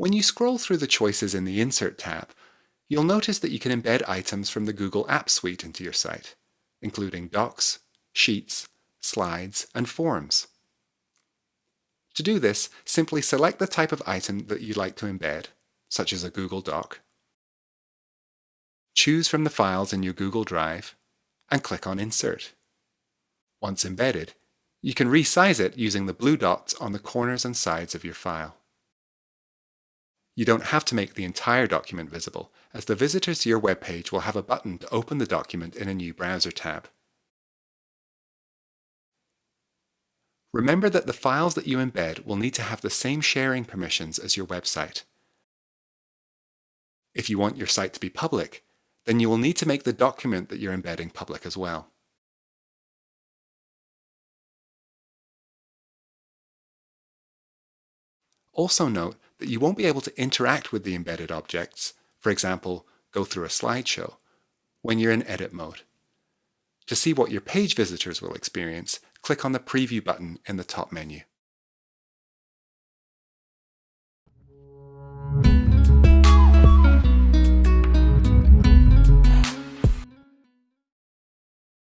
When you scroll through the choices in the Insert tab, you'll notice that you can embed items from the Google Apps Suite into your site, including Docs, Sheets, Slides, and Forms. To do this, simply select the type of item that you'd like to embed, such as a Google Doc. Choose from the files in your Google Drive and click on Insert. Once embedded, you can resize it using the blue dots on the corners and sides of your file. You don't have to make the entire document visible, as the visitors to your web page will have a button to open the document in a new browser tab. Remember that the files that you embed will need to have the same sharing permissions as your website. If you want your site to be public, then you will need to make the document that you're embedding public as well. Also note that you won't be able to interact with the embedded objects, for example, go through a slideshow, when you're in edit mode. To see what your page visitors will experience, click on the Preview button in the top menu.